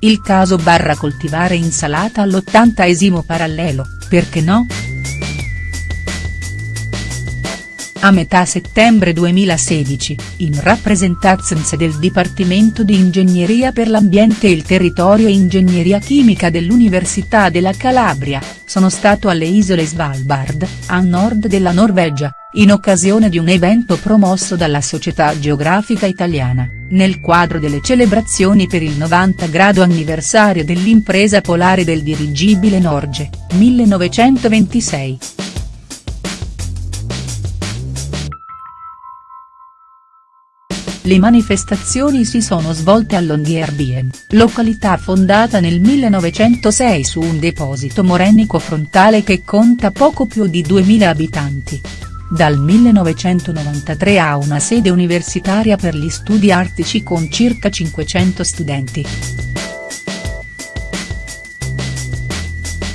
il caso barra coltivare insalata all'ottantesimo parallelo, perché no?. A metà settembre 2016, in rappresentanza del Dipartimento di Ingegneria per l'Ambiente e il Territorio e Ingegneria Chimica dell'Università della Calabria, sono stato alle isole Svalbard, a nord della Norvegia, in occasione di un evento promosso dalla Società Geografica Italiana, nel quadro delle celebrazioni per il 90 grado anniversario dell'impresa polare del dirigibile Norge, 1926. Le manifestazioni si sono svolte a Longyearbyen, località fondata nel 1906 su un deposito morenico frontale che conta poco più di 2000 abitanti. Dal 1993 ha una sede universitaria per gli studi artici con circa 500 studenti.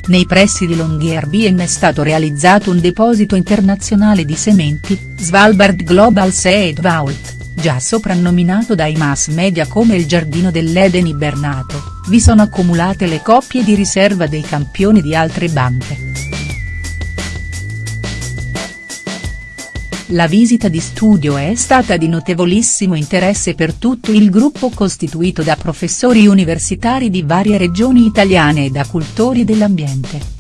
Nei pressi di Longyearbyen è stato realizzato un deposito internazionale di sementi, Svalbard Global Seed Vault già soprannominato dai mass media come il giardino dell'Eden ibernato, vi sono accumulate le coppie di riserva dei campioni di altre banche. La visita di studio è stata di notevolissimo interesse per tutto il gruppo costituito da professori universitari di varie regioni italiane e da cultori dell'ambiente.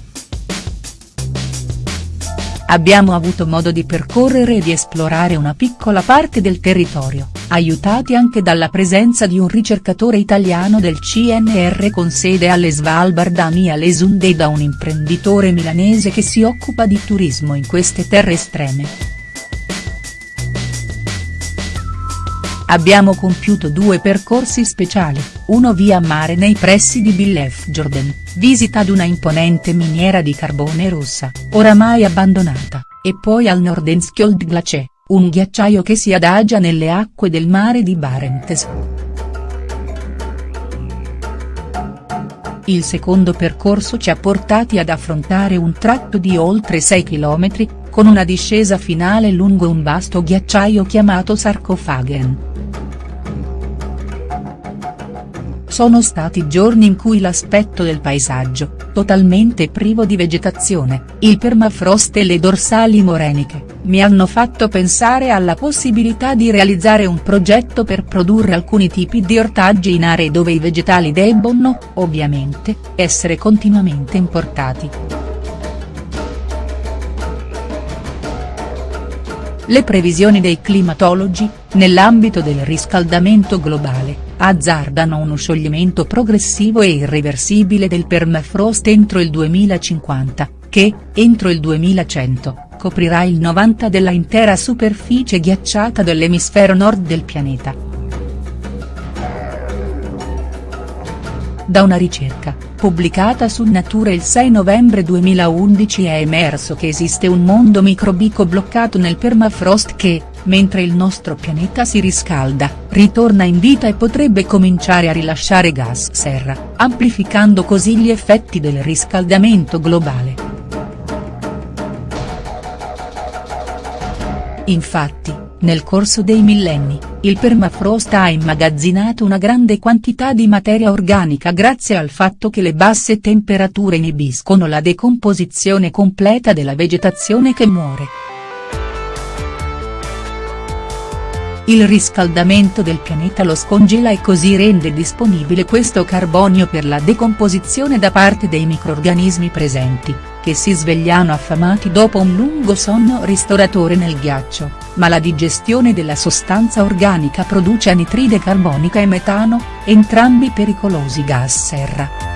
Abbiamo avuto modo di percorrere e di esplorare una piccola parte del territorio, aiutati anche dalla presenza di un ricercatore italiano del CNR con sede alle Svalbard a Mia Lesunde e da un imprenditore milanese che si occupa di turismo in queste terre estreme. Abbiamo compiuto due percorsi speciali, uno via mare nei pressi di Billefjorden, visita ad una imponente miniera di carbone rossa, oramai abbandonata, e poi al Nordenskjold un ghiacciaio che si adagia nelle acque del mare di Barents. Il secondo percorso ci ha portati ad affrontare un tratto di oltre 6 km, con una discesa finale lungo un vasto ghiacciaio chiamato Sarkofagen. Sono stati giorni in cui l'aspetto del paesaggio, totalmente privo di vegetazione, il permafrost e le dorsali moreniche, mi hanno fatto pensare alla possibilità di realizzare un progetto per produrre alcuni tipi di ortaggi in aree dove i vegetali debbono, ovviamente, essere continuamente importati. Le previsioni dei climatologi, nell'ambito del riscaldamento globale, azzardano uno scioglimento progressivo e irreversibile del permafrost entro il 2050, che, entro il 2100, coprirà il 90 della intera superficie ghiacciata dell'emisfero nord del pianeta. Da una ricerca, pubblicata su Nature il 6 novembre 2011 è emerso che esiste un mondo microbico bloccato nel permafrost che, mentre il nostro pianeta si riscalda, ritorna in vita e potrebbe cominciare a rilasciare gas serra, amplificando così gli effetti del riscaldamento globale. Infatti, nel corso dei millenni, il permafrost ha immagazzinato una grande quantità di materia organica grazie al fatto che le basse temperature inibiscono la decomposizione completa della vegetazione che muore. Il riscaldamento del pianeta lo scongela e così rende disponibile questo carbonio per la decomposizione da parte dei microrganismi presenti, che si svegliano affamati dopo un lungo sonno ristoratore nel ghiaccio, ma la digestione della sostanza organica produce anitride carbonica e metano, entrambi pericolosi gas serra.